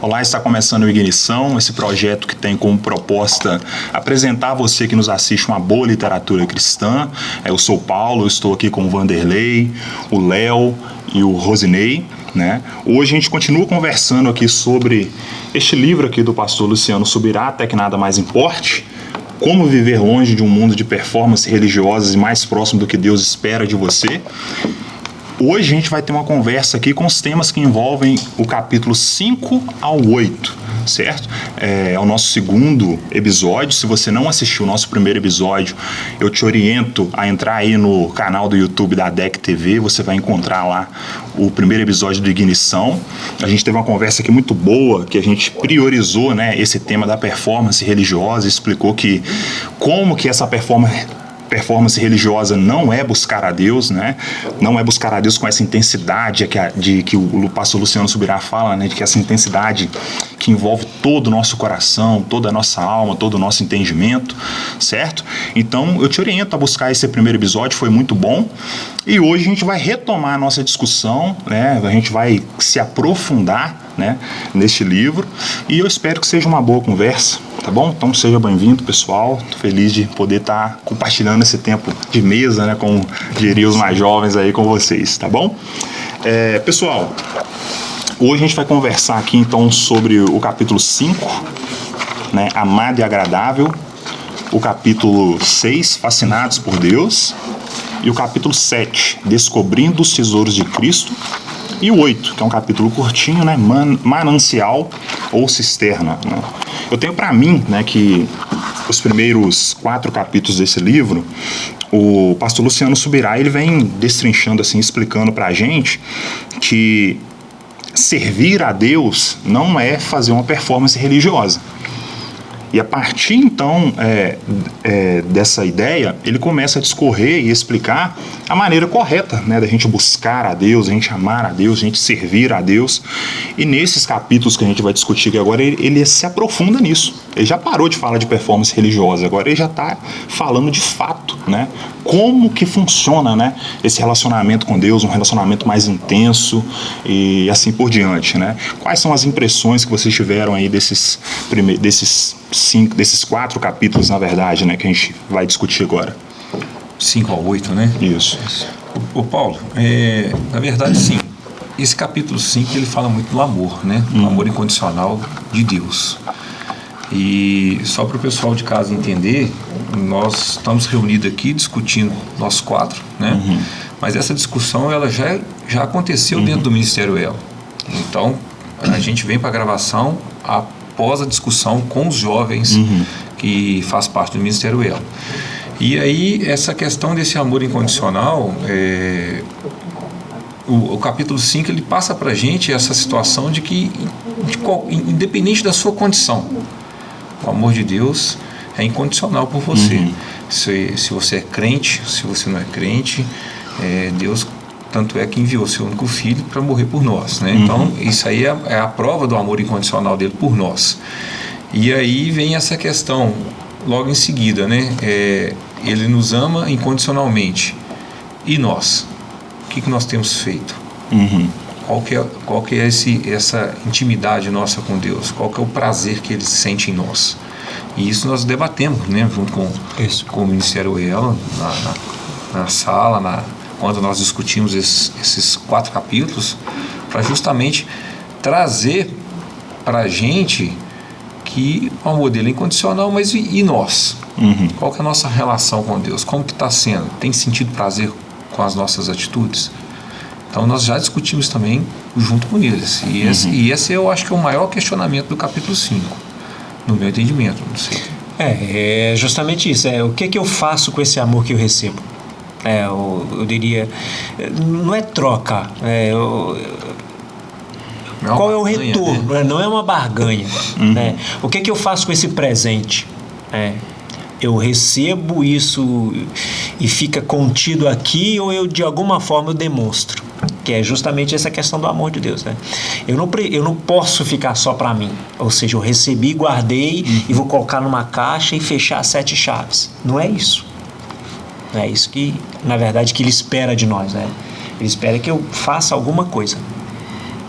Olá, está começando o Ignição, esse projeto que tem como proposta apresentar a você que nos assiste uma boa literatura cristã. Eu sou Paulo, estou aqui com o Vanderlei, o Léo e o Rosinei. Né? Hoje a gente continua conversando aqui sobre este livro aqui do pastor Luciano Subirá, até que nada mais importe. Como viver longe de um mundo de performance religiosas e mais próximo do que Deus espera de você. Hoje a gente vai ter uma conversa aqui com os temas que envolvem o capítulo 5 ao 8 certo? É, é, o nosso segundo episódio. Se você não assistiu o nosso primeiro episódio, eu te oriento a entrar aí no canal do YouTube da DEC TV. Você vai encontrar lá o primeiro episódio do Ignição. A gente teve uma conversa aqui muito boa, que a gente priorizou né, esse tema da performance religiosa, explicou que como que essa performance performance religiosa não é buscar a Deus, né? Não é buscar a Deus com essa intensidade que, a, de, que o pastor Luciano Subirá fala, né? De que essa intensidade que envolve todo o nosso coração, toda a nossa alma, todo o nosso entendimento, certo? Então eu te oriento a buscar esse primeiro episódio, foi muito bom. E hoje a gente vai retomar a nossa discussão, né? A gente vai se aprofundar né, neste livro. E eu espero que seja uma boa conversa, tá bom? Então seja bem-vindo, pessoal. Tô feliz de poder estar tá compartilhando esse tempo de mesa, né, com diria os mais jovens aí com vocês, tá bom? É, pessoal, hoje a gente vai conversar aqui então sobre o capítulo 5, né, Amado e Agradável, o capítulo 6, Fascinados por Deus, e o capítulo 7, Descobrindo os Tesouros de Cristo, e o 8, que é um capítulo curtinho, né? Man, manancial ou cisterna. Né? Eu tenho para mim né, que os primeiros quatro capítulos desse livro, o pastor Luciano Subirá ele vem destrinchando, assim, explicando para a gente que servir a Deus não é fazer uma performance religiosa. E a partir então é, é, dessa ideia, ele começa a discorrer e explicar a maneira correta né, da gente buscar a Deus, a gente amar a Deus, a gente servir a Deus. E nesses capítulos que a gente vai discutir aqui agora, ele, ele se aprofunda nisso. Ele já parou de falar de performance religiosa, agora ele já está falando de fato, né? Como que funciona, né? Esse relacionamento com Deus, um relacionamento mais intenso e assim por diante, né? Quais são as impressões que vocês tiveram aí desses, desses cinco, desses quatro capítulos, na verdade, né? Que a gente vai discutir agora? 5 ao 8, né? Isso. O, o Paulo, é, na verdade, sim. Esse capítulo 5 ele fala muito do amor, né? Do hum. amor incondicional de Deus. E só para o pessoal de casa entender, nós estamos reunidos aqui discutindo nós quatro, né? Uhum. Mas essa discussão ela já, já aconteceu uhum. dentro do Ministério El. Então a gente vem para a gravação após a discussão com os jovens uhum. que faz parte do Ministério El. E aí essa questão desse amor incondicional, é, o, o, capítulo 5 ele passa para a gente essa situação de que de qual, independente da sua condição, o amor de Deus é incondicional por você. Uhum. Se, se você é crente, se você não é crente, é, Deus tanto é que enviou seu único filho para morrer por nós. Né? Uhum. Então, isso aí é, é, a prova do amor incondicional dele por nós. E aí vem essa questão, logo em seguida, né? É, ele nos ama incondicionalmente. E nós? O que, que nós temos feito? Uhum qual que é, qual que é esse, essa intimidade nossa com Deus, qual que é o prazer que Ele sente em nós. E isso nós debatemos, né, junto com, isso. com o Ministério EL, na, na, na sala, na, quando nós discutimos esses, esses quatro capítulos, para justamente trazer para a gente que o amor dele é incondicional, mas e, e nós? Uhum. Qual que é a nossa relação com Deus? Como que está sendo? Tem sentido prazer com as nossas atitudes? Então nós já discutimos também junto com eles. E esse, uhum. e esse eu acho que é o maior questionamento do capítulo 5, no meu entendimento, não sei. É, é justamente isso. É, o que, que eu faço com esse amor que eu recebo? É, eu, eu diria, não é troca. É, eu, é qual é o retorno? Né? Não é uma barganha. Uhum. Né? O que, que eu faço com esse presente? É, eu recebo isso e fica contido aqui ou eu de alguma forma eu demonstro? Que é justamente essa questão do amor de Deus, né? Eu não, eu não posso ficar só para mim, ou seja, eu recebi, guardei uhum. e vou colocar numa caixa e fechar sete chaves. Não é isso. Não é isso que, na verdade, que ele espera de nós, né? Ele espera que eu faça alguma coisa.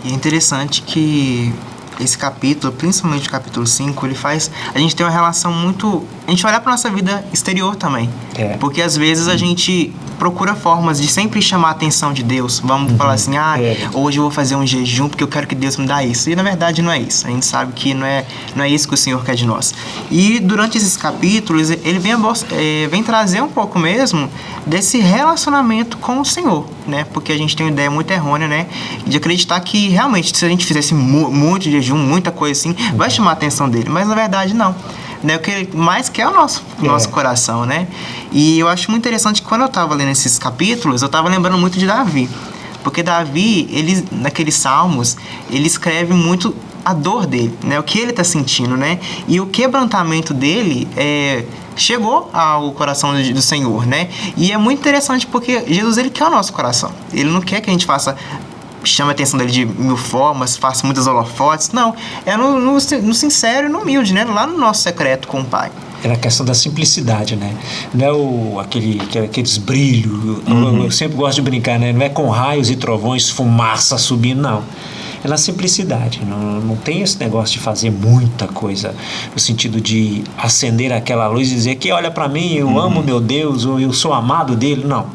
E é interessante que esse capítulo, principalmente o capítulo 5, ele faz a gente ter uma relação muito. A gente olhar para nossa vida exterior também. É. Porque às vezes a gente procura formas de sempre chamar a atenção de Deus. Vamos falar assim, ah, É. hoje eu vou fazer um jejum porque eu quero que Deus me dá isso. E na verdade não é isso. A gente sabe que não é, não é isso que o Senhor quer de nós. E durante esses capítulos, ele vem, eh, vem trazer um pouco mesmo desse relacionamento com o Senhor, né? Porque a gente tem uma ideia muito errônea, né? De acreditar que realmente se a gente fizesse mu- muito jejum, muita coisa assim, vai chamar a atenção dele. Mas na verdade não. Né? O que ele mais quer é o nosso, É. nosso coração, né? E eu acho muito interessante que quando eu estava lendo esses capítulos, eu estava lembrando muito de Davi. Porque Davi, ele, naqueles salmos, ele escreve muito a dor dele, né? O que ele está sentindo, né? E o quebrantamento dele é, chegou ao coração do, Senhor, né? E é muito interessante porque Jesus, ele quer o nosso coração. Ele não quer que a gente faça chame a atenção dele de mil formas, faça muitas holofotes. Não, é no, no, no sincero e no humilde, né? Lá no nosso secreto com o Pai. Era a questão da simplicidade, né? Não é o, aquele, aquele- aqueles brilhos. Eu, eu sempre gosto de brincar, né? Não é com raios e trovões, fumaça subindo, não. É na simplicidade. Não, não tem esse negócio de fazer muita coisa no sentido de acender aquela luz e dizer que olha para mim, eu amo meu Deus, ou eu sou amado dele. Não.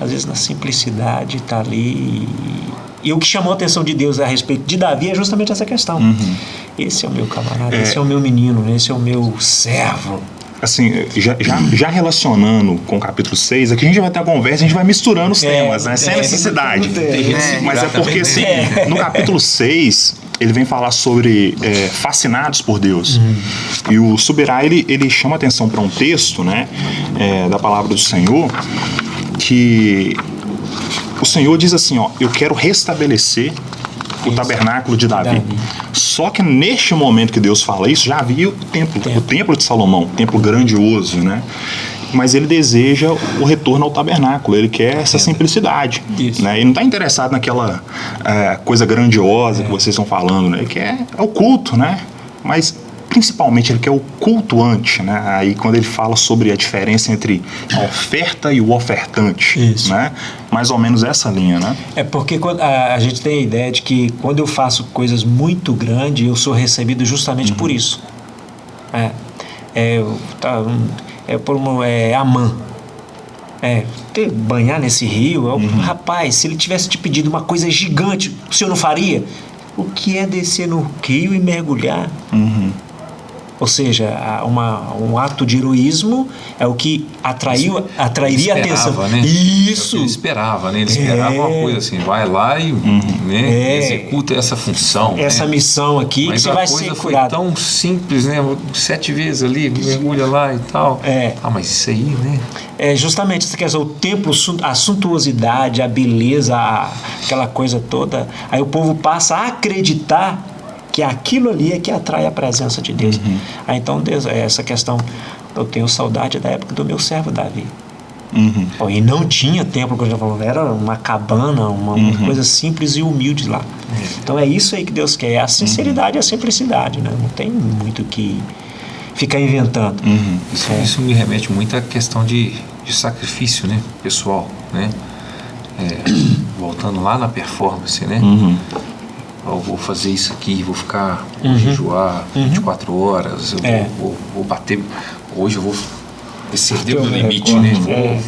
Às vezes na simplicidade está ali. E o que chamou a atenção de Deus a respeito de Davi é justamente essa questão. Esse é o meu camarada, É. esse é o meu menino, né? esse é o meu servo. Assim, já, já, já relacionando com o capítulo 6, aqui a gente vai ter uma conversa, a gente vai misturando os É, temas, né? Sem é, necessidade. Mas é porque, assim, no capítulo 6, ele vem falar sobre é, fascinados por Deus. Uhum. E o Subirá, ele, ele chama atenção para um texto, né? é, da palavra do Senhor, que o Senhor diz assim, ó, eu quero restabelecer o tabernáculo de Davi. Davi. Só que neste momento que Deus fala isso, já havia o templo, o templo de Salomão, um templo grandioso, né? Mas ele deseja o retorno ao tabernáculo, ele quer essa simplicidade. Isso. Né? Ele não está interessado naquela eh, coisa grandiosa que vocês estão falando, né? Ele quer é o culto, né? Mas principalmente ele quer o cultuante, né? Aí quando ele fala sobre a diferença entre a oferta e o ofertante, Isso. né? Mais ou menos essa linha, né? É porque quando- a, a gente tem a ideia de que quando eu faço coisas muito grandes, eu sou recebido justamente por isso. É, é, tá, é por uma, é Amã. É, ter, banhar nesse rio, eu- rapaz, se ele tivesse te pedido uma coisa gigante, o senhor não faria? O que é descer no rio e mergulhar? Ou seja, uma, um ato de heroísmo é o que atraiu, atrairia a Ele atenção. esperava, né? É o Isso! que Ele esperava, né? Ele esperava É. uma coisa assim, vai lá e né, É. executa essa função. essa né? missão aqui que Mas você a vai coisa ser foi curado. tão simples, né? Sete vezes ali, mergulha lá e tal. É. Ah, mas isso aí, né? É justamente essa questão, o templo, a suntuosidade, a beleza, a- aquela coisa toda. Aí o povo passa a acreditar que aquilo ali é que atrai a presença de Deus. Uhum. Aí então, Deus, é essa questão, eu tenho saudade da época do meu servo Davi. Uhum. E não tinha templo, como eu já falou, era uma cabana, uma, uma Uhum. coisa simples e humilde lá. Então é isso aí que Deus quer, é a sinceridade e a simplicidade, né? Não tem muito que ficar inventando. Uhum. Isso, É. isso me remete muito à questão de, de sacrifício, né? Pessoal, né? É, voltando lá na performance, né? Uhum. Eu vou fazer isso aqui, vou ficar, vou jejuar 24 horas, eu Uhum. É. vou, vou, vou bater. Hoje eu vou exceder o limite, né? Vou É.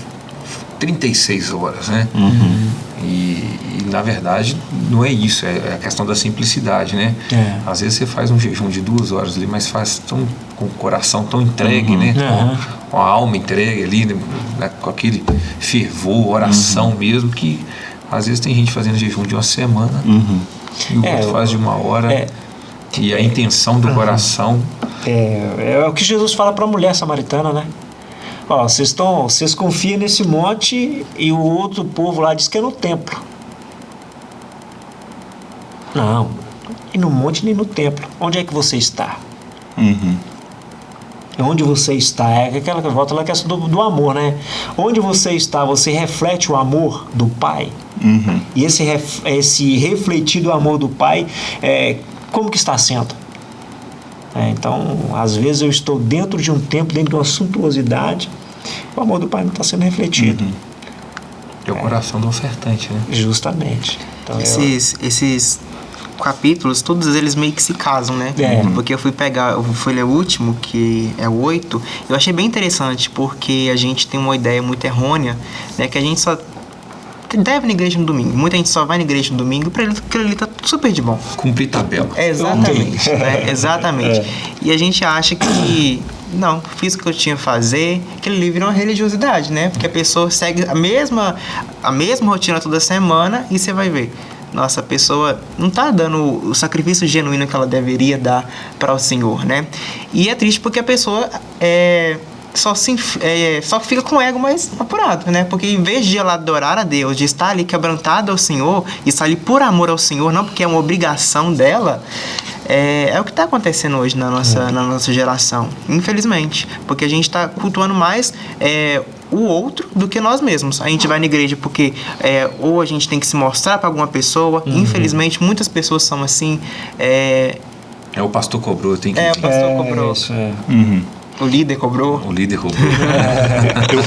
36 horas, né? Uhum. E, e, na verdade não é isso, é, é a questão da simplicidade, né? É. Às vezes você faz um jejum de duas horas ali, mas faz tão, com o coração tão entregue, né? Uhum. Com, com a alma entregue ali, né? né? com aquele fervor, oração Uhum. mesmo, que às vezes tem gente fazendo jejum de uma semana Uhum. E o É, outro faz de uma hora. é. E a intenção do coração. É, é o que Jesus fala para a mulher samaritana, né? Ó, vocês estão, vocês confiam nesse monte e o outro povo lá diz que é no templo. Não, e no monte nem no templo. Onde é que você está? Uhum. Onde você está? É aquela que volta lá que é do, do amor, né? Onde você está, você reflete o amor do Pai. Uhum. E esse, ref- esse refletido amor do Pai, é, como que está sendo? É, então, às vezes eu estou dentro de um templo, dentro de uma suntuosidade, o amor do Pai não está sendo refletido. É o coração do ofertante, né? Justamente. Então, eu- Esses, esses capítulos, todos eles meio que se casam, né? É. Porque eu fui pegar, eu fui ler o último, que é o 8, eu achei bem interessante, porque a gente tem uma ideia muito errônea, né? Que a gente só deve ir na igreja no domingo. Muita gente só vai na igreja no domingo pra ele, aquilo ali tá super de bom. Cumprir tabela. É, exatamente, né? Exatamente. E a gente acha que não, fiz o que eu tinha que fazer, aquele ali vira uma religiosidade, né? Porque a pessoa segue a mesma, a mesma rotina toda semana e você vai ver. Nossa, a pessoa não tá dando o sacrifício genuíno que ela deveria dar para o Senhor, né? E é triste porque a pessoa é, só, se, é, só fica com o ego mais apurado, né? Porque em vez de ela adorar a Deus, de estar ali quebrantada ao Senhor, e estar ali por amor ao Senhor, não porque é uma obrigação dela, é, é o que está acontecendo hoje na nossa, na nossa geração, infelizmente. Porque a gente está cultuando mais é, o outro do que nós mesmos. A gente vai na igreja porque é, ou a gente tem que se mostrar para alguma pessoa, infelizmente muitas pessoas são assim. É, É o pastor cobrou, tem que É, o pastor cobrou. isso, é. O líder cobrou. O líder cobrou.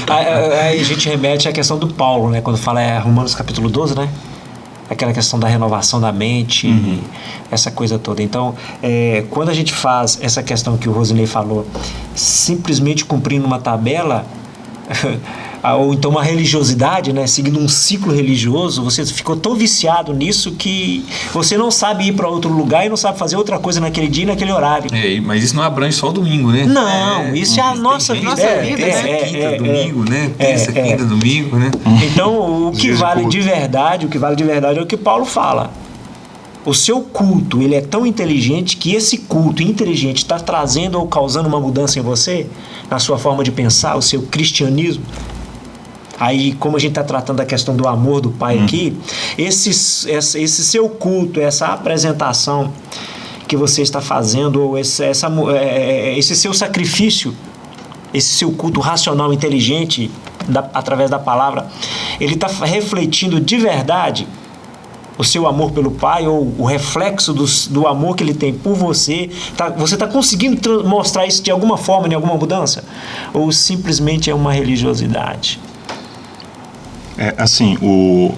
Aí, aí a gente remete à questão do Paulo, né? Quando fala é Romanos capítulo 12, né? Aquela questão da renovação da mente, essa coisa toda. Então, é, quando a gente faz essa questão que o Rosinei falou, simplesmente cumprindo uma tabela, ou então uma religiosidade, né? Seguindo um ciclo religioso, você ficou tão viciado nisso que você não sabe ir para outro lugar e não sabe fazer outra coisa naquele dia e naquele horário. É, mas isso não abrange só o domingo, né? Não, isso é a nossa vida. Nossa é, vida, terça, né? quinta, É, é, domingo, né? é, Terça, é. quinta, domingo, né? Então, o que vale de verdade, o que vale de verdade é o que Paulo fala. O seu culto, ele é tão inteligente que esse culto inteligente está trazendo ou causando uma mudança em você, na sua forma de pensar, o seu cristianismo. Aí, como a gente está tratando da questão do amor do Pai aqui, esse, esse, esse seu culto, essa apresentação que você está fazendo, ou esse, essa, mu- é, é, esse seu sacrifício, esse seu culto racional inteligente da- através da palavra, ele está refletindo de verdade o seu amor pelo Pai ou o reflexo do, do amor que ele tem por você. Tá, você está conseguindo tra- mostrar isso de alguma forma, em alguma mudança? Ou simplesmente é uma religiosidade? É, assim, o,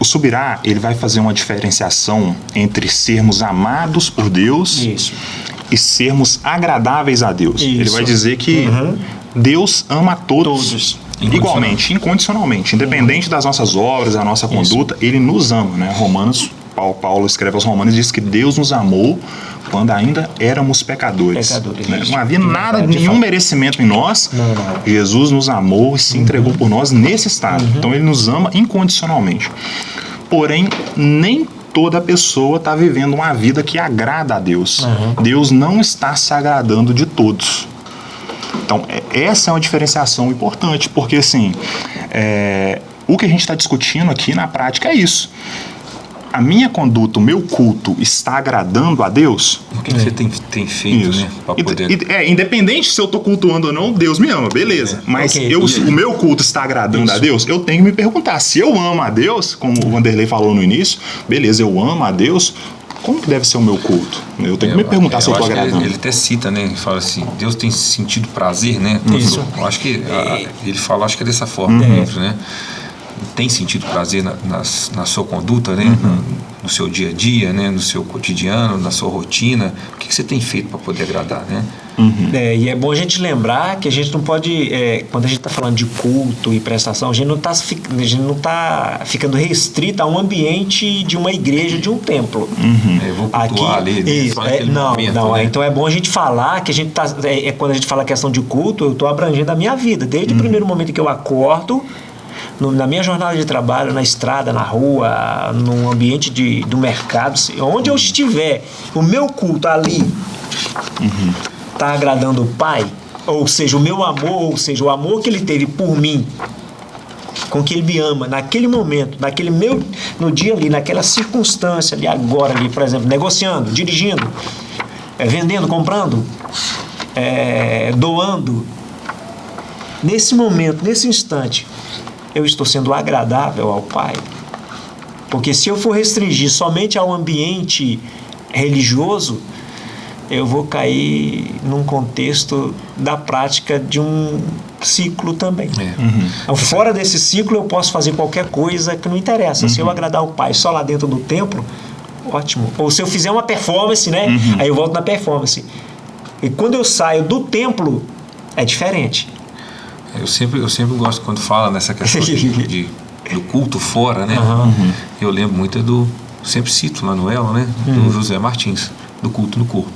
o Subirá, ele vai fazer uma diferenciação entre sermos amados por Deus Isso. e sermos agradáveis a Deus. Ele Isso. vai dizer que Deus ama a todos, Todos. igualmente, incondicionalmente, independente das nossas obras, da nossa conduta, ele nos ama, né? Romanos, Paulo, escreve aos Romanos diz que Deus nos amou quando ainda éramos pecadores. Pecadores, né? Não havia nada, nenhum merecimento em nós. Não, não. Jesus nos amou e se entregou por nós nesse estado. Então ele nos ama incondicionalmente. Porém, nem toda pessoa está vivendo uma vida que agrada a Deus. Deus não está se agradando de todos. Então, é- essa é uma diferenciação importante, porque assim, é, o que a gente está discutindo aqui na prática é isso. A minha conduta, o meu culto está agradando a Deus? O que, que você tem, tem feito, Isso. né? E- poder... e- é, independente se eu tô cultuando ou não, Deus me ama, beleza. Mas Ok. eu, aí? o meu culto está agradando a Deus, eu tenho que me perguntar. Se eu amo a Deus, como o Vanderlei falou no início, beleza, eu amo a Deus, como que deve ser o meu culto? Eu tenho que me perguntar se eu que agradando. Ele, ele até cita, né? Ele fala assim, Deus tem sentido prazer, né? Isso. Eu acho que a- ele fala, acho que é dessa forma Uhum. dentro, né? Tem sentido prazer na, nas- na sua conduta, né? Uhum. No, no seu dia a dia, né? No seu cotidiano, na sua rotina. O que, que você tem feito para poder agradar, né? É, e é bom a gente lembrar que a gente não pode, é, quando a gente está falando de culto e prestação, a gente não está a gente não tá ficando restrito a um ambiente de uma igreja, de um templo. É, vou cultuar Aqui, ali, né? isso, é, não, momento, não, né? é, então é bom a gente falar que a gente tá, é, é quando a gente fala a questão de culto, eu estou abrangendo a minha vida, desde o primeiro momento que eu acordo, no- na minha jornada de trabalho, na estrada, na rua, no ambiente de, do mercado, onde eu estiver, o meu culto ali está agradando o Pai, ou seja, o meu amor, ou seja, o amor que ele teve por mim, com que ele me ama naquele momento, naquele meu, no dia ali, naquela circunstância ali, agora ali, por exemplo, negociando, dirigindo, é, vendendo, comprando, é, doando. Nesse momento, nesse instante, eu estou sendo agradável ao Pai. Porque se eu for restringir somente ao ambiente religioso, eu vou cair num contexto da prática de um ciclo também. É. Então, fora desse ciclo, eu posso fazer qualquer coisa que não interessa. Se eu agradar o Pai só lá dentro do templo, ótimo. Ou se eu fizer uma performance, né? Uhum. Aí eu volto na performance. E quando eu saio do templo, é diferente. Eu sempre, eu sempre gosto quando fala nessa questão de, de- do culto fora, né? Uhum. Eu lembro muito do. Sempre cito Manuel, né? Uhum. Do José Martins, do culto no corpo.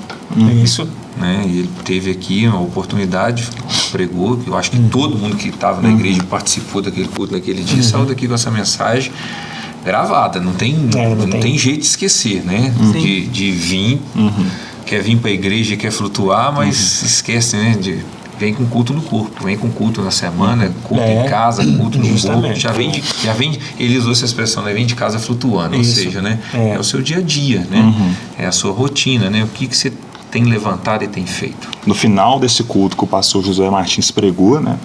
Isso. Né? E ele teve aqui uma oportunidade, pregou, eu acho que Uhum. todo mundo que estava na igreja e participou daquele culto naquele dia saiu daqui com essa mensagem gravada. Não tem, É, não não tem. tem. jeito de esquecer, né? De, de vir, quer vir para a igreja, quer flutuar, mas esquece, né? De, vem com culto no corpo, vem com culto na semana, culto É, em casa, culto no corpo. justamente. Já vem, de, já vem de- ele usou essa expressão, né? Vem de casa flutuando, Isso. ou seja, né? É. É. o seu dia a dia, né? É a sua rotina, né? O que, que você tem levantado e tem feito. No final desse culto que o pastor José Martins pregou, né?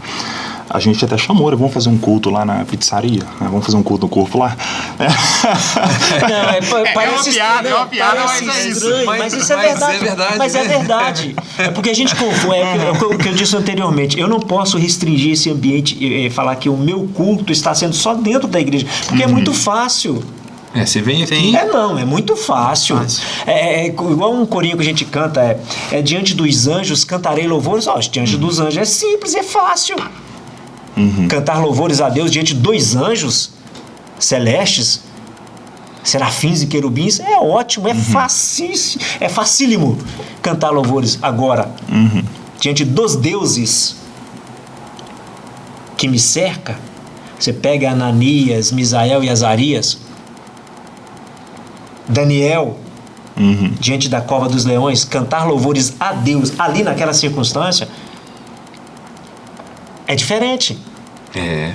A gente até chamou, né? Vamos fazer um culto lá na pizzaria, né? Vamos fazer um culto no corpo lá. Não, é, pa- parece uma piada, é uma estranho, piada, parece mas é isso. estranho, Mas- Mas, isso é mas é verdade. verdade, Mas é né? verdade. É porque a gente confunde. É, o que- o que eu disse anteriormente. Eu não posso restringir esse ambiente e falar que o meu culto está sendo só dentro da igreja. Porque é muito fácil. É, você vem aqui. É não, é muito fácil. Fácil. É, é igual um corinho que a gente canta, é, é diante dos anjos cantarei louvores. Ó, diante dos anjos é simples, é fácil. Cantar louvores a Deus diante dos anjos celestes, serafins e querubins, é ótimo, é facíssimo, é facílimo cantar louvores. Agora, diante dos deuses que me cerca, você pega Ananias, Misael e Azarias, Daniel, Uhum. diante da cova dos leões, cantar louvores a Deus ali naquela circunstância, é diferente. É.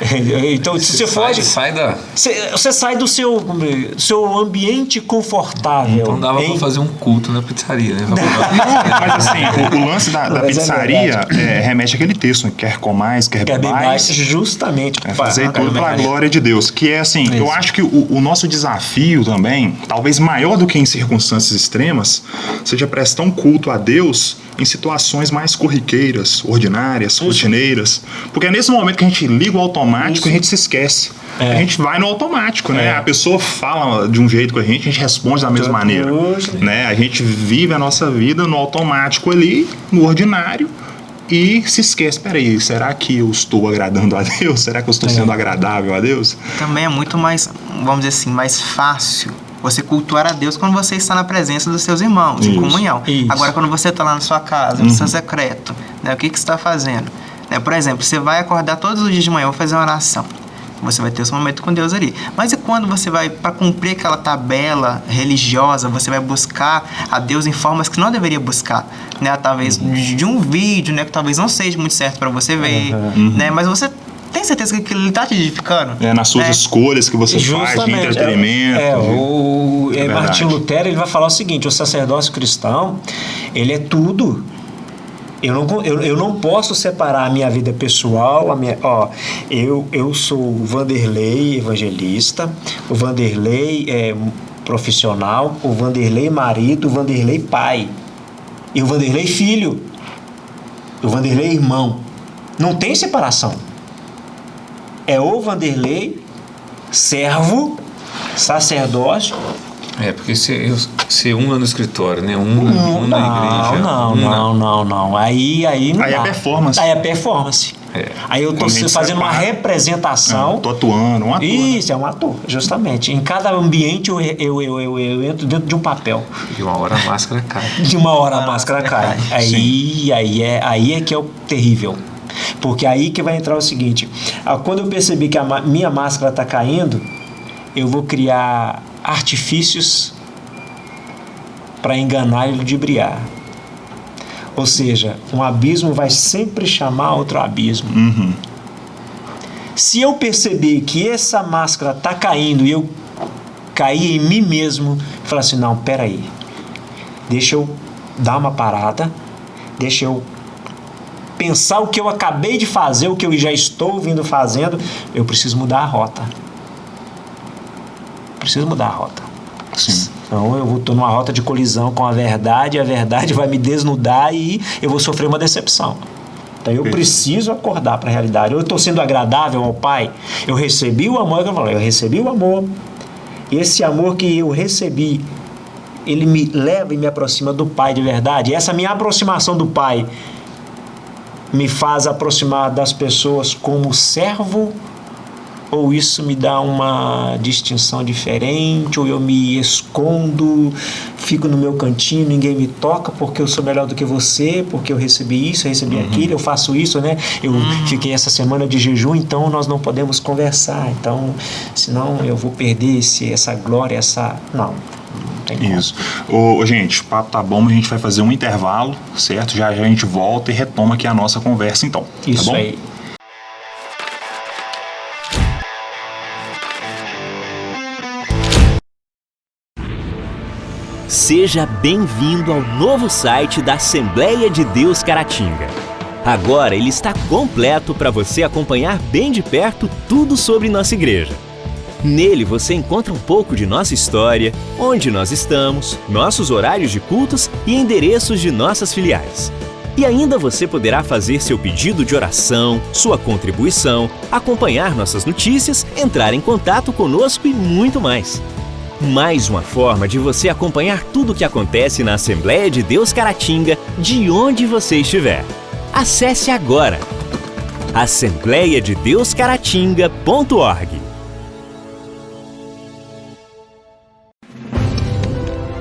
Então, se você sai, foge, sai da. você, você sai do seu, do seu ambiente confortável. Não dava hein? pra fazer um culto na pizzaria, né? Mas assim, o, o lance da, da é pizzaria é, remete àquele texto, né? quer comais, quer Quer bem mais, bebais. justamente. É fazer para- tudo para a glória de Deus. Que é assim, eu Isso. acho que o, o nosso desafio também, talvez maior do que em circunstâncias extremas, seja prestar um culto a Deus em situações mais corriqueiras, ordinárias, rotineiras. Porque é nesse momento que a gente liga o automático Isso. e a gente se esquece. É. A gente vai no automático, né? É. A pessoa fala de um jeito com a gente, a gente responde da mesma Tudo maneira. hoje. Né? A gente vive a nossa vida no automático ali, no ordinário, e se esquece, peraí, será que eu estou agradando a Deus? Será que eu estou É. sendo agradável a Deus? Também é muito mais, vamos dizer assim, mais fácil você cultuar a Deus quando você está na presença dos seus irmãos, em Isso, comunhão. isso. Agora, quando você está lá na sua casa, no seu secreto, né, o que, que você está fazendo? Né, por exemplo, você vai acordar todos os dias de manhã, vou fazer uma oração. Você vai ter esse momento com Deus ali. Mas e quando você vai, para cumprir aquela tabela religiosa, você vai buscar a Deus em formas que não deveria buscar? Né? Talvez de um vídeo, né? Que talvez não seja muito certo para você ver. Né? Mas você tem certeza que aquilo está te edificando? É, nas suas Né? escolhas que você faz de Justamente. entretenimento. É, o, É é. Martin Lutero ele vai falar o seguinte: o sacerdócio cristão ele é tudo. Eu não, eu, eu não posso separar a minha vida pessoal, a minha, ó, eu, eu sou o Vanderlei evangelista, o Vanderlei é, profissional, o Vanderlei marido, o Vanderlei pai, e o Vanderlei filho, o Vanderlei irmão. Não tem separação. É o Vanderlei servo, sacerdote. É, porque ser, ser um no escritório, né? Um, um na não, igreja. não, um na- não, não, não. Aí, aí não Aí é dá. performance. Aí é performance. É. Aí eu gente fazendo uma representação. É, tô atuando, um ator. né? Isso, é um ator, justamente. Em cada ambiente eu, eu, eu, eu, eu entro dentro de um papel. De uma hora a máscara cai. De uma hora a Ah, máscara é cai. verdade. Aí, aí, é, aí é que é o terrível. Porque aí que vai entrar o seguinte: ah, quando eu perceber que a minha máscara está caindo, eu vou criar artifícios para enganar e ludibriar. Ou seja, um abismo vai sempre chamar outro abismo. Uhum. Se eu perceber que essa máscara está caindo e eu cair em mim mesmo, falar assim, não, peraí, deixa eu dar uma parada, deixa eu pensar o que eu acabei de fazer, o que eu já estou vindo fazendo, eu preciso mudar a rota. Preciso mudar a rota. Sim. Então eu estou numa rota de colisão com a verdade, a verdade vai me desnudar e eu vou sofrer uma decepção. Então eu preciso acordar para a realidade. Eu estou sendo agradável ao Pai. Eu recebi o amor, é eu falei, eu recebi o amor. E esse amor que eu recebi, ele me leva e me aproxima do Pai de verdade. E essa minha aproximação do Pai me faz aproximar das pessoas como servo ou isso me dá uma distinção diferente, ou eu me escondo, fico no meu cantinho, ninguém me toca porque eu sou melhor do que você, porque eu recebi isso, eu recebi uhum. aquilo, eu faço isso, né? Eu uhum. fiquei essa semana de jejum, então nós não podemos conversar, então senão eu vou perder esse, essa glória, essa. Não. Isso. Ô, gente, o papo tá bom, mas a gente vai fazer um intervalo, certo? Já, já a gente volta e retoma aqui a nossa conversa, então. Tá isso tá aí. Seja bem-vindo ao novo site da Assembleia de Deus Caratinga. Agora ele está completo para você acompanhar bem de perto tudo sobre nossa igreja. Nele você encontra um pouco de nossa história, onde nós estamos, nossos horários de cultos e endereços de nossas filiais. E ainda você poderá fazer seu pedido de oração, sua contribuição, acompanhar nossas notícias, entrar em contato conosco e muito mais. Mais uma forma de você acompanhar tudo o que acontece na Assembleia de Deus Caratinga, de onde você estiver. Acesse agora assembleiadedeuscaratinga.org.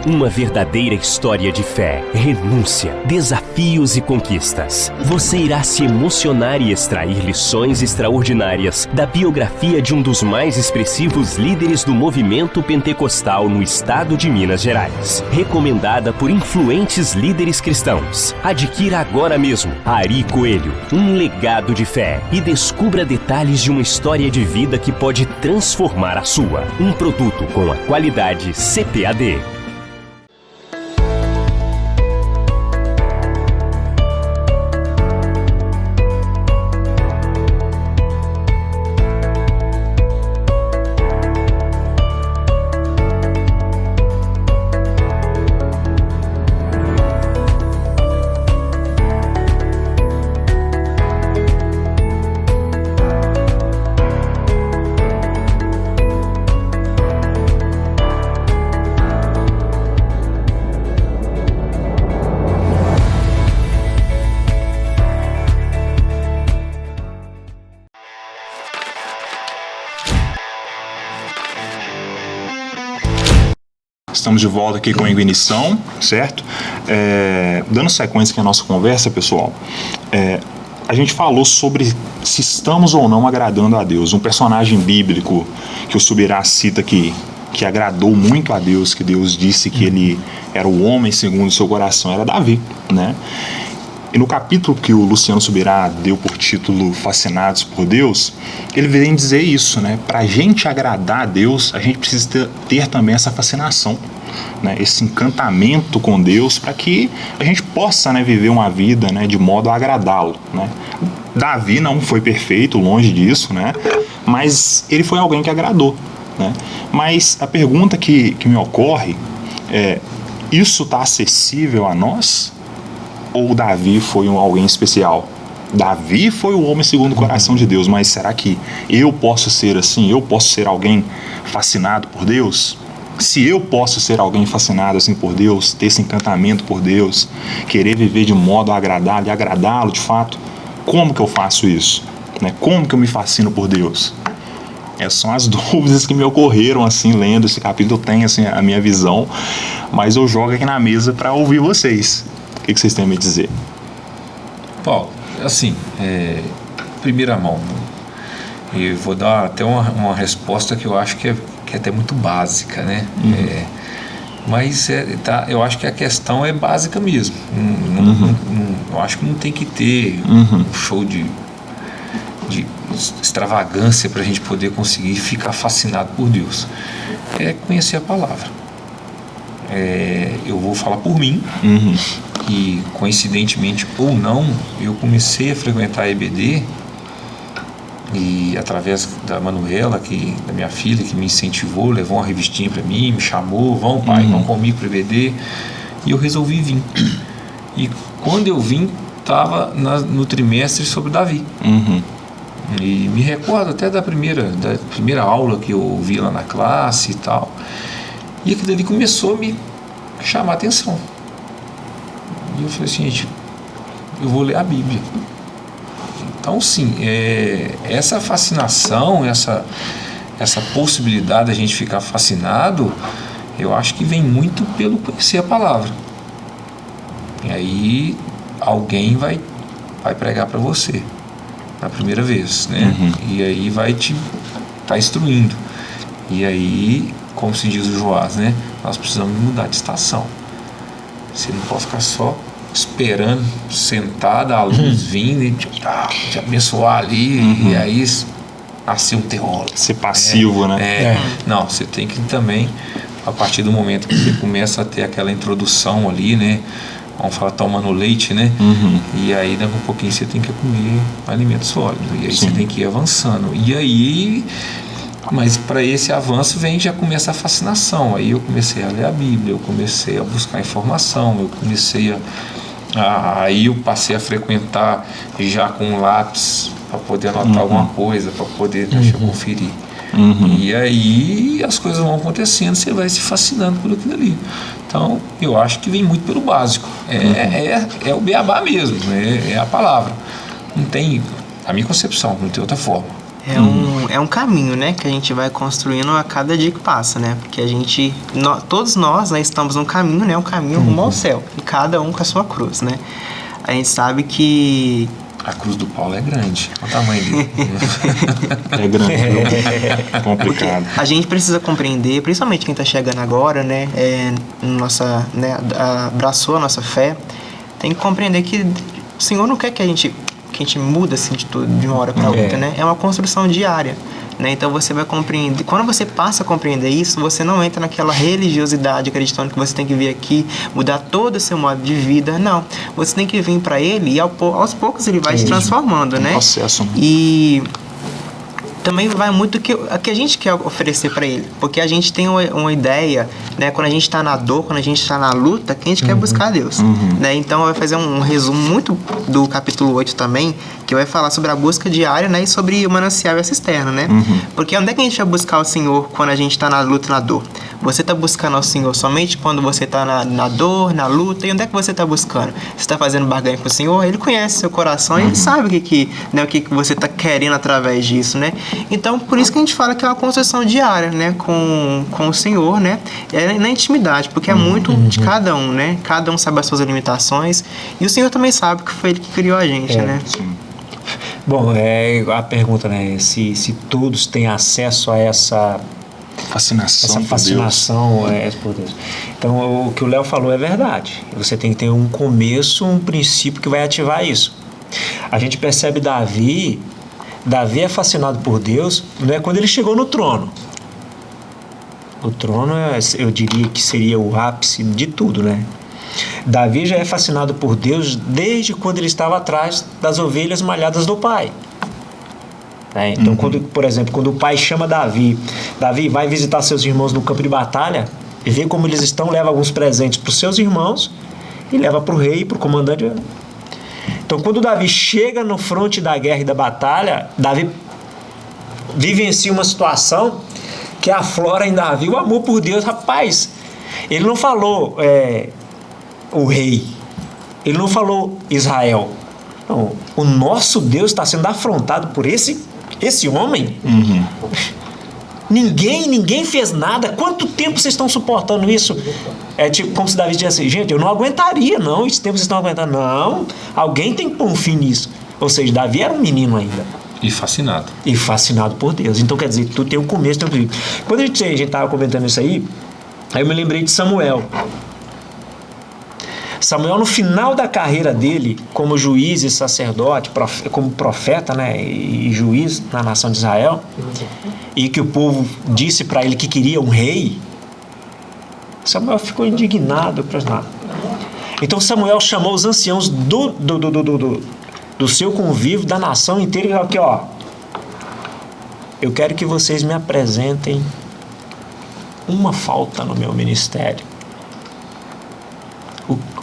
Uma verdadeira história de fé, renúncia, desafios e conquistas. Você irá se emocionar e extrair lições extraordinárias da biografia de um dos mais expressivos líderes do movimento pentecostal no estado de Minas Gerais. Recomendada por influentes líderes cristãos. Adquira agora mesmo Ari Coelho, um legado de fé e descubra detalhes de uma história de vida que pode transformar a sua. Um produto com a qualidade CPAD. Estamos de volta aqui com ignição, certo? É, dando sequência aqui à nossa conversa, pessoal, é, a gente falou sobre se estamos ou não agradando a Deus. Um personagem bíblico que o Subirá cita que, que agradou muito a Deus, que Deus disse que ele era o homem segundo o seu coração, era Davi, né? E no capítulo que o Luciano Subirá deu por título Fascinados por Deus, ele vem dizer isso, né? Para a gente agradar a Deus, a gente precisa ter, ter também essa fascinação, né? esse encantamento com Deus, para que a gente possa né, viver uma vida né, de modo a agradá-lo. Né? Davi não foi perfeito, longe disso, né? mas ele foi alguém que agradou. Né? Mas a pergunta que, que me ocorre é: isso está acessível a nós? Ou Davi foi um alguém especial? Davi foi o homem segundo o coração de Deus, mas será que eu posso ser assim? Eu posso ser alguém fascinado por Deus? Se eu posso ser alguém fascinado assim por Deus, ter esse encantamento por Deus, querer viver de modo a agradá-lo e agradá-lo de fato, como que eu faço isso? Né? Como que eu me fascino por Deus? Essas são as dúvidas que me ocorreram assim lendo esse capítulo. Eu tenho assim a minha visão, mas eu jogo aqui na mesa para ouvir vocês que, que vocês têm a me dizer? Paulo, assim, é, primeira mão, e vou dar até uma, uma resposta que eu acho que é, que é até muito básica, né? Uhum. É, mas é, tá, eu acho que a questão é básica mesmo. Não, uhum. não, não, eu acho que não tem que ter uhum. um show de, de extravagância para a gente poder conseguir ficar fascinado por Deus. É conhecer a palavra. É, eu vou falar por mim. Uhum que coincidentemente ou não, eu comecei a frequentar a EBD e através da Manuela, que da minha filha, que me incentivou, levou uma revistinha para mim, me chamou, vão pai, uhum. vão comigo para EBD, e eu resolvi vir. E quando eu vim, estava no trimestre sobre Davi. Uhum. E me recordo até da primeira, da primeira aula que eu ouvi lá na classe e tal. E aquilo ali começou a me chamar a atenção. E eu falei assim, gente, eu vou ler a Bíblia. Então, sim, é, essa fascinação, essa, essa possibilidade de a gente ficar fascinado, eu acho que vem muito pelo conhecer a palavra. E aí alguém vai, vai pregar para você na primeira vez, né? Uhum. E aí vai te tá instruindo. E aí, como se diz o Joás, né? Nós precisamos mudar de estação. Você não pode ficar só esperando, sentada, a luz uhum. vindo e te, ah, te abençoar ali, uhum. e aí nascer um teólogo. Ser passivo, é, né? É, é. Não, você tem que também, a partir do momento que você começa a ter aquela introdução ali, né? Vamos falar tomando leite, né? Uhum. E aí daqui um pouquinho você tem que comer alimentos sólidos. E aí Sim. você tem que ir avançando. E aí mas para esse avanço vem já começa a fascinação. Aí eu comecei a ler a Bíblia, eu comecei a buscar informação, eu comecei a ah, aí eu passei a frequentar já com lápis para poder anotar uhum. alguma coisa, para poder deixar uhum. conferir. Uhum. E aí as coisas vão acontecendo, você vai se fascinando por aquilo ali. Então eu acho que vem muito pelo básico. É, uhum. é, é, o beabá mesmo, é, é a palavra. Não tem, a minha concepção, não tem outra forma. É, um, é um caminho, né, que a gente vai construindo a cada dia que passa, né? Porque a gente, todos nós, né, estamos num caminho, né, um caminho rumo ao uhum. céu, e cada um com a sua cruz, né? A gente sabe que a cruz do Paulo é grande. Olha o tamanho dele. é grande, é complicado. Porque a gente precisa compreender, principalmente quem está chegando agora, né, é, nossa, né, abraçou a nossa fé, tem que compreender que o Senhor não quer que a gente que a gente muda assim de, tudo, de uma hora para outra, é. né? É uma construção diária. Né? Então você vai compreender. Quando você passa a compreender isso, você não entra naquela religiosidade acreditando que você tem que vir aqui mudar todo o seu modo de vida. Não. Você tem que vir para ele e aos poucos ele vai se transformando, né? Processo. Né? E também vai muito que a que a gente quer oferecer para ele, porque a gente tem uma, uma ideia, né, quando a gente está na dor, quando a gente está na luta, que a gente uhum. quer buscar Deus, uhum. né? Então vai fazer um, um, resumo muito do capítulo 8 também, que vai falar sobre a busca diária, né, e sobre o manancial e a cisterna, né? Uhum. Porque onde é que a gente vai buscar o Senhor quando a gente está na luta, na dor? Você está buscando ao Senhor somente quando você está na, na dor, na luta, e onde é que você está buscando? Você está fazendo barganha com o Senhor? Ele conhece seu coração, ele uhum. sabe o que que, né, o que que você está querendo através disso, né? Então, por isso que a gente fala que é uma concessão diária, né, com, com o Senhor, né? É na intimidade, porque é uhum. muito de cada um, né? Cada um sabe as suas limitações e o Senhor também sabe que foi ele que criou a gente, é, né? Sim. Bom, é a pergunta, né? Se, se todos têm acesso a essa fascinação, essa fascinação por Deus. É, por Deus. Então, o que o Léo falou é verdade. Você tem que ter um começo, um princípio que vai ativar isso. A gente percebe Davi Davi é fascinado por Deus, não é quando ele chegou no trono. O trono, é, eu diria que seria o ápice de tudo, né? Davi já é fascinado por Deus desde quando ele estava atrás das ovelhas malhadas do pai. É, então, uhum. quando, por exemplo, quando o pai chama Davi, Davi vai visitar seus irmãos no campo de batalha, e vê como eles estão, leva alguns presentes para os seus irmãos e leva para o rei, para o comandante. Então, quando Davi chega no fronte da guerra e da batalha, Davi vivencia uma situação que aflora em Davi o amor por Deus. Rapaz, ele não falou é, o rei, ele não falou Israel. Não, o nosso Deus está sendo afrontado por esse, esse homem. Uhum. Ninguém, ninguém fez nada. Quanto tempo vocês estão suportando isso? É tipo como se Davi dissesse assim, gente, eu não aguentaria, não. Esse tempo vocês estão aguentando. Não, alguém tem que pôr um fim nisso. Ou seja, Davi era um menino ainda. E fascinado. E fascinado por Deus. Então, quer dizer, tu tem um começo, tem um fim. Quando a gente estava comentando isso aí, aí eu me lembrei de Samuel. Samuel, no final da carreira dele, como juiz e sacerdote, como profeta né, e juiz na nação de Israel, e que o povo disse para ele que queria um rei, Samuel ficou indignado. Então Samuel chamou os anciãos do, do, do, do, do, do seu convívio, da nação inteira, e falou aqui, ó, eu quero que vocês me apresentem uma falta no meu ministério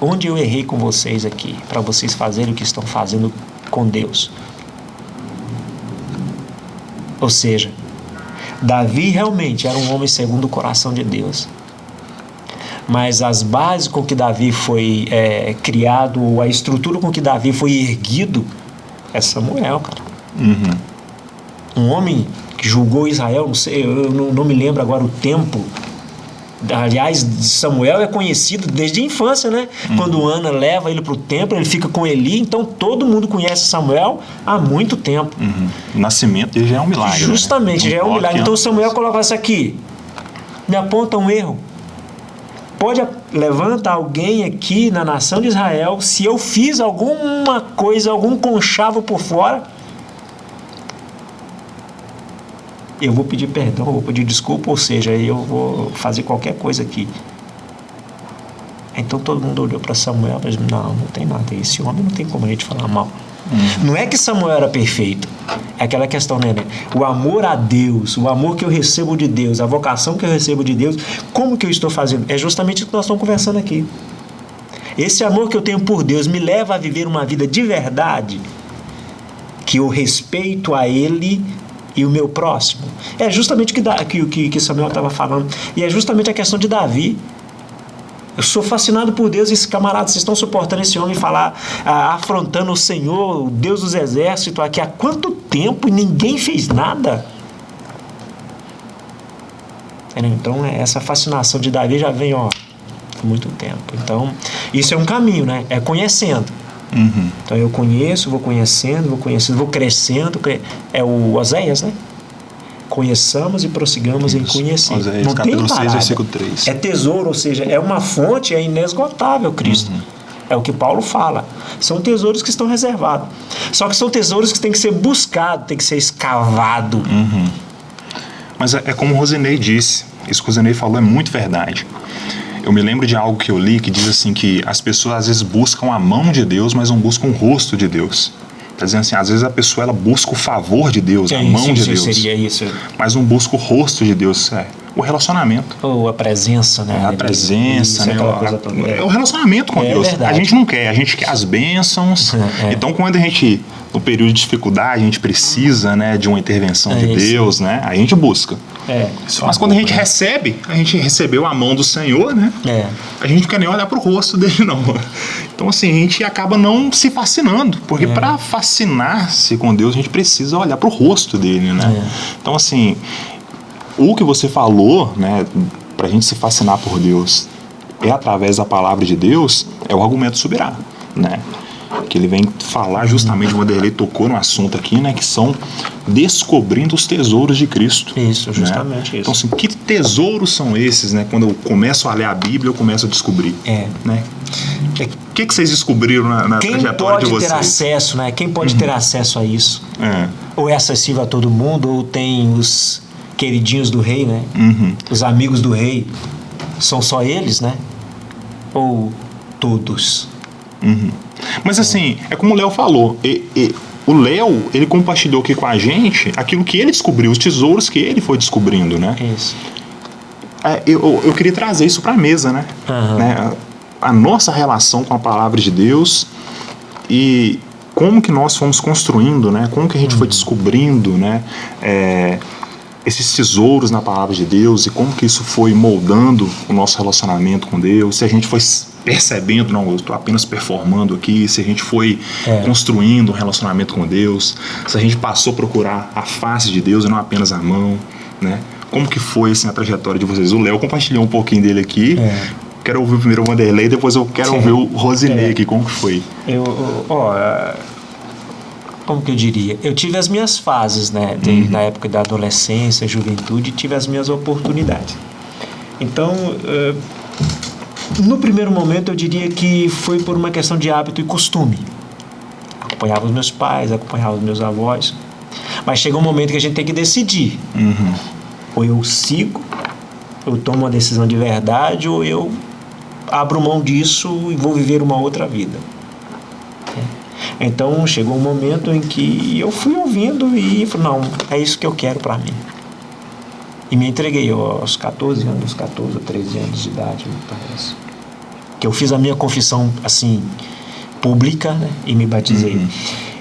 onde eu errei com vocês aqui, para vocês fazerem o que estão fazendo com Deus. Ou seja, Davi realmente era um homem segundo o coração de Deus. Mas as bases com que Davi foi é, criado, a estrutura com que Davi foi erguido, é Samuel, cara. Uhum. Um homem que julgou Israel, não sei, eu não, não me lembro agora o tempo. Aliás, Samuel é conhecido desde a infância, né? Uhum. Quando Ana leva ele para o templo, ele fica com Eli, então todo mundo conhece Samuel há muito tempo. Uhum. O nascimento dele já é um milagre. né? Justamente, já é um milagre. Então. Samuel coloca isso aqui. Me aponta um erro. Pode a- levanta alguém aqui na nação de Israel se eu fiz alguma coisa, algum conchavo por fora. Eu vou pedir perdão, vou pedir desculpa, ou seja, eu vou fazer qualquer coisa aqui. Então todo mundo olhou para Samuel e disse: Não, não tem nada. Esse homem não tem como a gente falar mal. Não é que Samuel era perfeito. É aquela questão, né, né? O amor a Deus, o amor que eu recebo de Deus, a vocação que eu recebo de Deus, como que eu estou fazendo? É justamente o que nós estamos conversando aqui. Esse amor que eu tenho por Deus me leva a viver uma vida de verdade, que eu respeito a Ele e o meu próximo. É justamente o que, Da- que, que, que Samuel estava falando. E é justamente a questão de Davi. Eu sou fascinado por Deus e esses camaradas vocês estão suportando esse homem falar, ah, afrontando o Senhor, o Deus dos exércitos, aqui há quanto tempo e ninguém fez nada? Entendeu? Então, é, essa fascinação de Davi já vem, ó, há muito tempo. Então, isso é um caminho, né? É conhecendo. Uhum. Então, eu conheço, vou conhecendo, vou conhecendo, vou crescendo. cre- É o Oséias, né? Conheçamos e prossigamos em conhecer. Oséias, Não tem capítulo seis, parada. versículo três. É tesouro, ou seja, é uma fonte, é inesgotável, Cristo. Uhum. É o que Paulo fala. São tesouros que estão reservados. Só que são tesouros que têm que ser buscados, tem que ser escavado. Uhum. Mas é, é como o Rosinei disse, isso que o Rosinei falou é muito verdade. Eu me lembro de algo que eu li que diz assim que as pessoas às vezes buscam a mão de Deus, mas não buscam o rosto de Deus. Tá dizendo assim, às vezes a pessoa ela busca o favor de Deus, a É mão isso, de Deus, Seria isso. mas não busca o rosto de Deus, é o relacionamento. Ou a presença, né? É a presença, Isso, né? O- toda. É o relacionamento com É Deus. verdade. A gente não quer, a gente quer as bênçãos. É. Então, quando a gente, no período de dificuldade, a gente precisa né, de uma intervenção É de. Deus, né? A gente busca. É. Mas quando a gente recebe, a gente recebeu a mão do Senhor, né? É. A gente não quer nem olhar pro rosto dele, não. Então, assim, a gente acaba não se fascinando. Porque É. para fascinar-se com Deus, a gente precisa olhar pro rosto dele, né? É. Então, assim, o que você falou, né, pra gente se fascinar por Deus é através da palavra de Deus, é o argumento subirá, né? Que ele vem falar justamente, o Vanderlei tocou no assunto aqui, né, que são descobrindo os tesouros de Cristo. Isso, né? justamente isso. Então, assim, que tesouros são esses, né? Quando eu começo a ler a Bíblia, eu começo a descobrir. É. Né? O que, que vocês descobriram na, na Quem trajetória de pode ter vocês? acesso, né? Quem pode ter acesso a isso? É. Ou é acessível a todo mundo, ou tem os queridinhos do rei, né? Uhum. Os amigos do rei. São só eles, né? Ou todos? Uhum. Mas assim, é como o Léo falou. e- e o Léo, ele compartilhou aqui com a gente aquilo que ele descobriu, os tesouros que ele foi descobrindo, né? Isso. É, eu, eu queria trazer isso para a mesa, né? Aham. né? A, nossa relação com a palavra de Deus e como que nós fomos construindo, né? Como que a gente Uhum. foi descobrindo, né? É, esses tesouros na palavra de Deus e como que isso foi moldando o nosso relacionamento com Deus, se a gente foi percebendo, não, eu estou apenas performando aqui, se a gente foi É. construindo um relacionamento com Deus, se a gente passou a procurar a face de Deus e não apenas a mão, né? Como que foi assim, a trajetória de vocês? O Léo compartilhou um pouquinho dele aqui. É. Quero ouvir primeiro o Vanderlei, depois eu quero Sim. ouvir o Rosinei É. aqui, como que foi. Eu, ó, como que eu diria? Eu tive as minhas fases, né? De- Uhum. Na época da adolescência, juventude, tive as minhas oportunidades. Então, é, no primeiro momento, eu diria que foi por uma questão de hábito e costume. Acompanhava os meus pais, acompanhava os meus avós. Mas chega um momento que a gente tem que decidir. Uhum. Ou eu sigo, eu tomo uma decisão de verdade, ou eu abro mão disso e vou viver uma outra vida. Então chegou um momento em que eu fui ouvindo e falei, não, é isso que eu quero para mim. E me entreguei aos 14 anos, 14 ou 13 anos de idade, me parece. Que eu fiz a minha confissão assim, pública, né? E me batizei.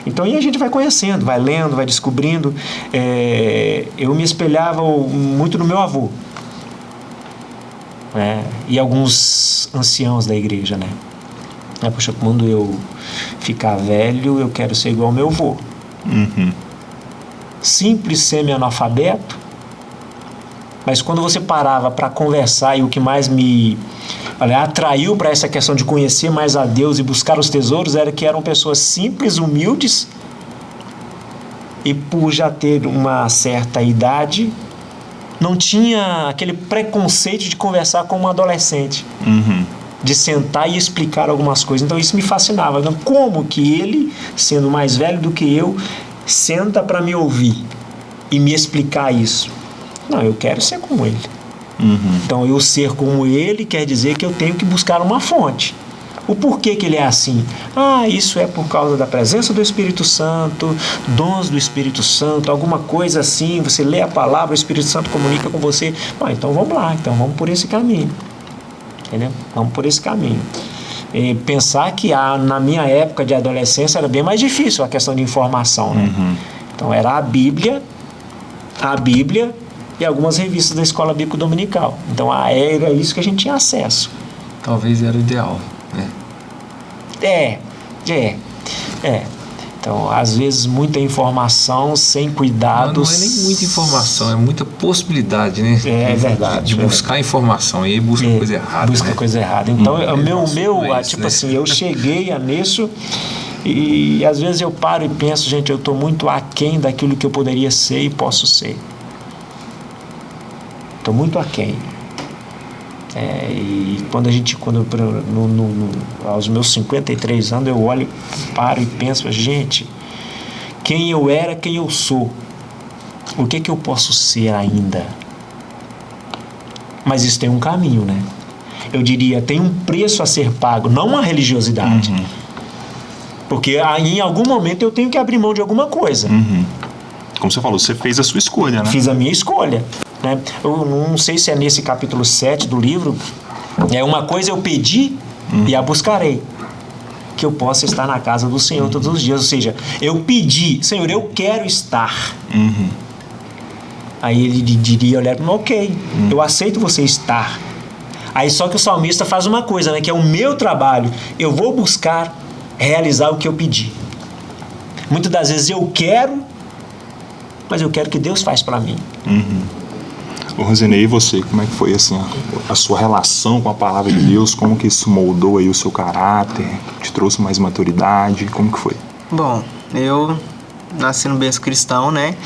Então, e a gente vai conhecendo, vai lendo, vai descobrindo. É, eu me espelhava muito no meu avô. Né? E alguns anciãos da igreja, né? É, poxa, quando eu ficar velho, eu quero ser igual ao meu avô. Uhum. Simples semi-analfabeto, mas quando você parava para conversar e o que mais me olha, atraiu para essa questão de conhecer mais a Deus e buscar os tesouros era que eram pessoas simples, humildes e por já ter uma certa idade não tinha aquele preconceito de conversar com um adolescente. Uhum. De sentar e explicar algumas coisas. Então isso me fascinava. Então, como que ele, sendo mais velho do que eu, senta para me ouvir e me explicar isso? Não, eu quero ser como ele. Uhum. Então, eu ser como ele quer dizer que eu tenho que buscar uma fonte. O porquê que ele é assim? Ah, isso é por causa da presença do Espírito Santo, dons do Espírito Santo, alguma coisa assim. Você lê a palavra, o Espírito Santo comunica com você. Ah, então vamos lá, então vamos por esse caminho. Entendeu? Vamos por esse caminho. E pensar que a, na minha época de adolescência era bem mais difícil a questão de informação. Né? Uhum. Então era a Bíblia, a Bíblia e algumas revistas da Escola Bíblica Dominical. Então era isso que a gente tinha acesso. Talvez era o ideal, né? É, é, é. Então, às vezes, muita informação sem cuidados. Não, não é nem muita informação, é muita possibilidade, né? É, é verdade. De, de buscar informação e aí busca é, coisa errada. Busca né? coisa errada. Então, Hum, o meu, meu é ah, isso, tipo né? assim, eu cheguei a nisso e às vezes eu paro e penso, gente, eu estou muito aquém daquilo que eu poderia ser e posso ser. Estou muito aquém. É, e quando a gente, quando no, no, no, aos meus 53 anos, eu olho, paro e penso, gente, quem eu era, quem eu sou, o que que eu posso ser ainda? Mas isso tem um caminho, né? Eu diria, tem um preço a ser pago, não uma religiosidade. Porque aí, em algum momento eu tenho que abrir mão de alguma coisa. Uhum. Como você falou, você fez a sua escolha, né? Fiz a minha escolha. Né? Eu não sei se é nesse capítulo 7 do livro. É uma coisa eu pedi e a buscarei. Que eu possa estar na casa do Senhor todos os dias. Ou seja, eu pedi, Senhor, eu quero estar. Uhum. Aí ele diria, olha, ok, eu aceito você estar. Aí só que o salmista faz uma coisa, né? Que é o meu trabalho. Eu vou buscar realizar o que eu pedi. Muitas das vezes eu quero, mas eu quero que Deus faz para mim. Ô, Rosinei, e você, como é que foi assim a, a sua relação com a palavra de Deus? Como que isso moldou aí o seu caráter? Te trouxe mais maturidade? Como que foi? Bom, eu nasci no berço cristão, né?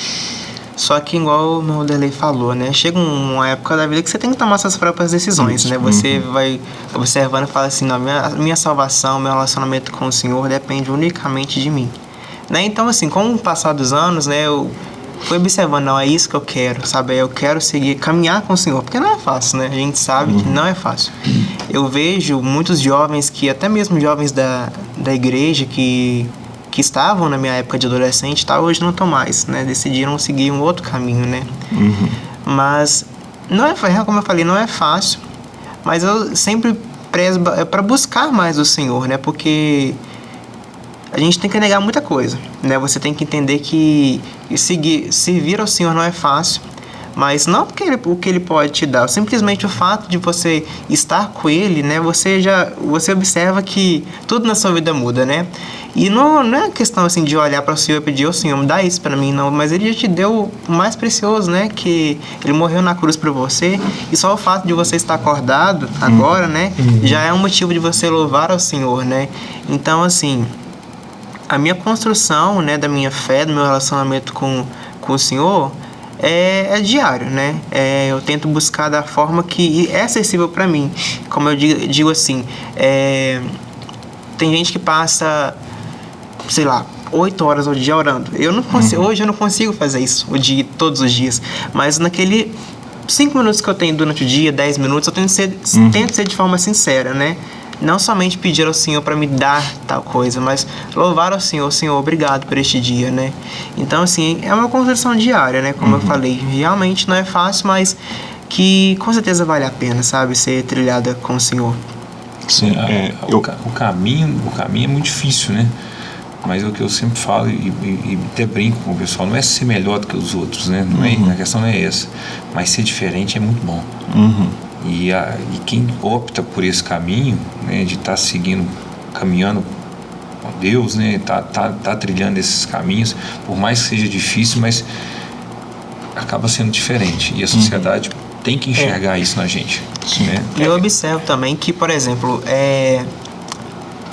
Só que igual o meu Derlei falou, né? Chega uma época da vida que você tem que tomar suas próprias decisões, né? Você vai observando e fala assim, não, minha, minha salvação, meu relacionamento com o Senhor depende unicamente de mim. Né? Então, assim, com o passar dos anos, né, eu observando, não, é isso que eu quero, sabe? Eu quero seguir, caminhar com o Senhor, porque não é fácil, né? A gente sabe que não é fácil. Eu vejo muitos jovens que, até mesmo jovens da, da igreja, que, que estavam na minha época de adolescente, tá, hoje não estão mais, né? Decidiram seguir um outro caminho, né? Mas, não é, como eu falei, não é fácil, mas eu sempre prezo para buscar mais o Senhor, né? Porque a gente tem que negar muita coisa, né? Você tem que entender que seguir, servir ao Senhor não é fácil, mas não porque ele, o que ele pode te dar, simplesmente o fato de você estar com ele, né? Você já você observa que tudo na sua vida muda, né? E não, não é questão assim de olhar para o Senhor e pedir, ô Senhor, me dá isso para mim, não, mas ele já te deu o mais precioso, né? Que ele morreu na cruz por você, e só o fato de você estar acordado agora, né, já é um motivo de você louvar ao Senhor, né? Então, assim, a minha construção, né, da minha fé, do meu relacionamento com, com o Senhor é, é diário, né? É, eu tento buscar da forma que é acessível para mim. Como eu digo, digo assim, é, tem gente que passa, sei lá, oito horas ao dia orando. Eu não consigo, hoje eu não consigo fazer isso o dia, todos os dias, mas naquele cinco minutos que eu tenho durante o dia, 10 minutos, eu tento ser, tento ser de forma sincera, né? Não somente pedir ao Senhor para me dar tal coisa, mas louvar ao Senhor, Senhor, obrigado por este dia, né? Então, assim, é uma construção diária, né? Como eu falei, realmente não é fácil, mas que com certeza vale a pena, sabe? Ser trilhada com o Senhor. Sim, é, o, eu, o caminho o caminho é muito difícil né Mas é o que eu sempre falo e, e, e, até brinco com o pessoal, não é ser melhor do que os outros, né? Não é, uhum. A questão não é essa. Mas ser diferente é muito bom. Uhum. E, a, e quem opta por esse caminho, né, de estar tá seguindo, caminhando com Deus, né, tá, tá, tá trilhando esses caminhos, por mais que seja difícil, mas acaba sendo diferente. E a sociedade uhum. tem que enxergar é. isso na gente. Né? Eu observo também que, por exemplo, é,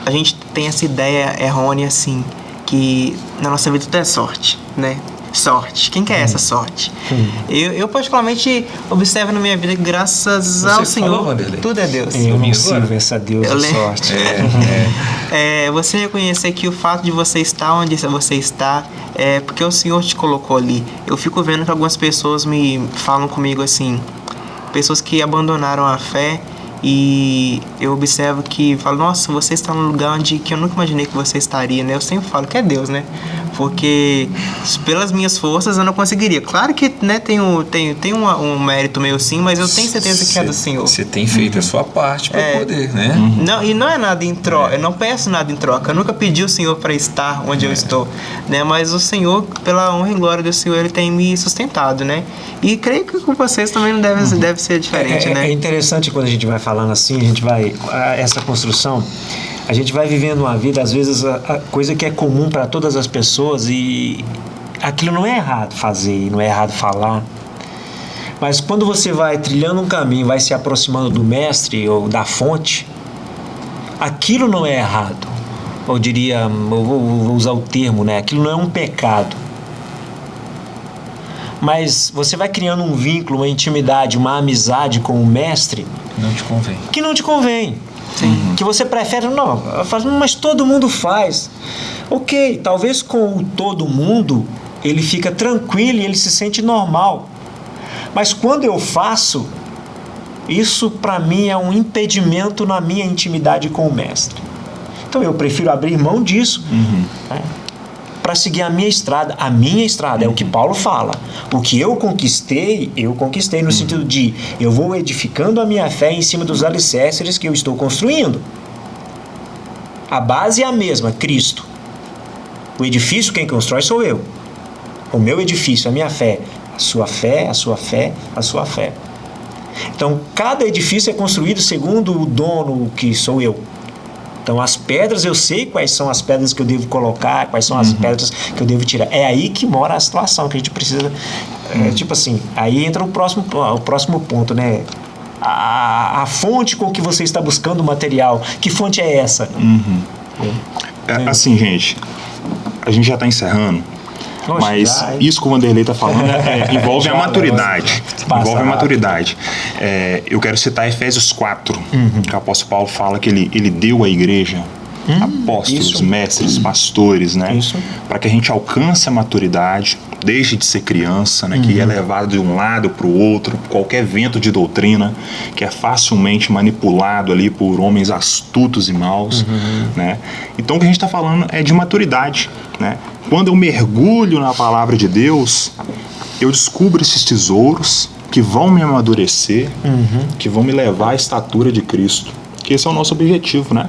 a gente tem essa ideia errônea assim, que na nossa vida tudo é sorte, né? Sorte. Quem quer essa sorte? Eu, eu, particularmente, observo na minha vida que, graças Você ao Senhor, falou, tudo é Deus. Eu não sirvo essa Deus eu sorte. É, é. é, você reconhecer que o fato de você estar onde você está é porque o Senhor te colocou ali. Eu fico vendo que algumas pessoas me falam comigo assim, pessoas que abandonaram a fé e eu observo que falo, nossa, você está num lugar onde que eu nunca imaginei que você estaria, né? Eu sempre falo que é Deus, né? Porque pelas minhas forças eu não conseguiria. Claro que né, tem, um, tem, tem um, um mérito meu sim, mas eu tenho certeza cê, que é do Senhor. Você tem feito uhum. a sua parte para é, poder, né? Uhum. Não, e não é nada em troca, é. eu não peço nada em troca. Eu nunca pedi o Senhor para estar onde é. eu estou, né? Mas o Senhor, pela honra e glória do Senhor, ele tem me sustentado, né? E creio que com vocês também não deve, uhum. deve ser diferente, é, é né? É interessante quando a gente vai falando assim, a gente vai. Essa construção a gente vai vivendo uma vida, às vezes, a, a coisa que é comum para todas as pessoas e aquilo não é errado fazer, não é errado falar. Mas quando você vai trilhando um caminho, vai se aproximando do mestre ou da fonte, aquilo não é errado. Eu diria, eu vou, vou usar o termo, né? Aquilo não é um pecado. Mas você vai criando um vínculo, uma intimidade, uma amizade com o mestre. Não te convém. Que não te convém. Sim. Que você prefere, não, mas todo mundo faz. Ok, talvez com o todo mundo ele fica tranquilo e ele se sente normal. Mas quando eu faço, isso para mim é um impedimento na minha intimidade com o mestre. Então eu prefiro abrir mão disso. Uhum. Né? Para seguir a minha estrada. A minha estrada é o que Paulo fala. O que eu conquistei, eu conquistei no sentido de eu vou edificando a minha fé em cima dos alicerces que eu estou construindo. A base é a mesma, Cristo. O edifício quem constrói sou eu. O meu edifício, a minha fé, a sua fé, a sua fé, a sua fé. Então, cada edifício é construído segundo o dono que sou eu. Então, as pedras, eu sei quais são as pedras que eu devo colocar, quais são as uhum. pedras que eu devo tirar. É aí que mora a situação que a gente precisa. É, uhum. É, tipo assim, aí entra o próximo, o próximo ponto, né? A, a fonte com que você está buscando o material. Que fonte é essa? Uhum. É. É, assim, gente, a gente já está encerrando. Mas isso que o Vanderlei está falando é, envolve a maturidade. Envolve a maturidade. É, eu quero citar Efésios 4, uhum. que o apóstolo Paulo fala que ele, ele deu à igreja hum, apóstolos, isso. mestres, pastores, né? Para que a gente alcance a maturidade, deixe de ser criança, né? Uhum. Que é levado de um lado para o outro, qualquer vento de doutrina, que é facilmente manipulado ali por homens astutos e maus, uhum. né? Então o que a gente está falando é de maturidade, né? Quando eu mergulho na palavra de Deus, eu descubro esses tesouros que vão me amadurecer, uhum. que vão me levar à estatura de Cristo. Que esse é o nosso objetivo, né?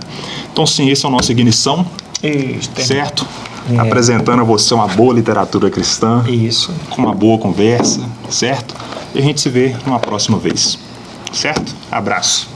Então, sim, esse é o nosso ignição, Isso, certo? É. Apresentando a você uma boa literatura cristã, Isso. com uma boa conversa, certo? E a gente se vê numa próxima vez, certo? Abraço.